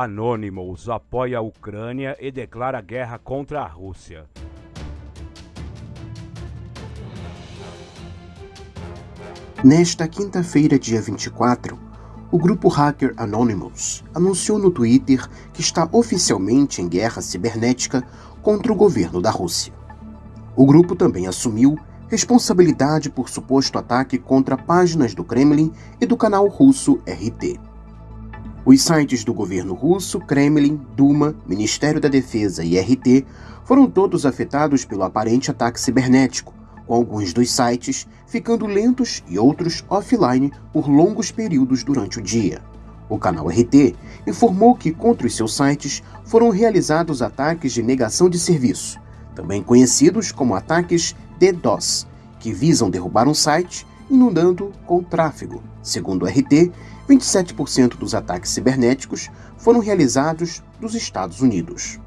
Anonymous apoia a Ucrânia e declara guerra contra a Rússia. Nesta quinta-feira, dia 24, o grupo hacker Anonymous anunciou no Twitter que está oficialmente em guerra cibernética contra o governo da Rússia. O grupo também assumiu responsabilidade por suposto ataque contra páginas do Kremlin e do canal russo RT. Os sites do governo russo, Kremlin, Duma, Ministério da Defesa e RT foram todos afetados pelo aparente ataque cibernético, com alguns dos sites ficando lentos e outros offline por longos períodos durante o dia. O canal RT informou que contra os seus sites foram realizados ataques de negação de serviço, também conhecidos como ataques DDoS, que visam derrubar um site inundando com tráfego. Segundo o RT, 27% dos ataques cibernéticos foram realizados nos Estados Unidos.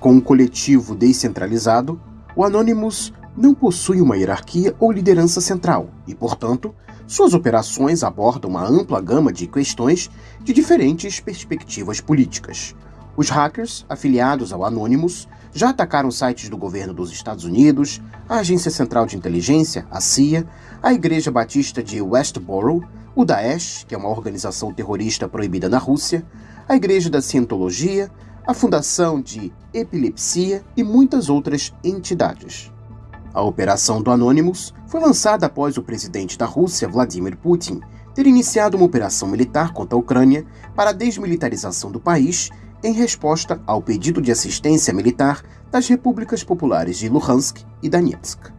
Com um coletivo descentralizado, o Anonymous não possui uma hierarquia ou liderança central e, portanto, suas operações abordam uma ampla gama de questões de diferentes perspectivas políticas. Os hackers afiliados ao Anonymous já atacaram sites do governo dos Estados Unidos, a Agência Central de Inteligência, a CIA, a Igreja Batista de Westboro, o Daesh, que é uma organização terrorista proibida na Rússia, a Igreja da Cientologia, a Fundação de Epilepsia e muitas outras entidades. A operação do Anonymous foi lançada após o presidente da Rússia, Vladimir Putin, ter iniciado uma operação militar contra a Ucrânia para a desmilitarização do país em resposta ao pedido de assistência militar das repúblicas populares de Luhansk e Donetsk.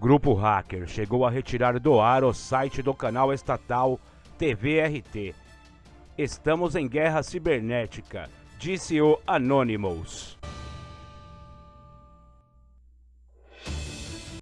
Grupo Hacker chegou a retirar do ar o site do canal estatal TVRT. Estamos em guerra cibernética, disse o Anonymous.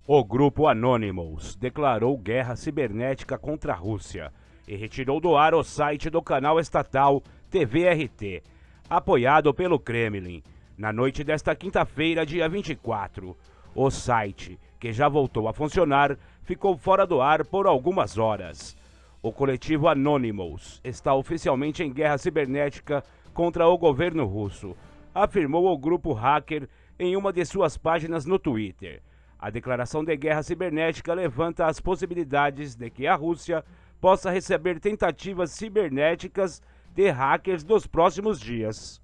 O grupo Anonymous declarou guerra cibernética contra a Rússia e retirou do ar o site do canal estatal TVRT, apoiado pelo Kremlin, na noite desta quinta-feira, dia 24. O site, que já voltou a funcionar, ficou fora do ar por algumas horas. O coletivo Anonymous está oficialmente em guerra cibernética contra o governo russo, afirmou o grupo hacker em uma de suas páginas no Twitter. A declaração de guerra cibernética levanta as possibilidades de que a Rússia possa receber tentativas cibernéticas de hackers nos próximos dias.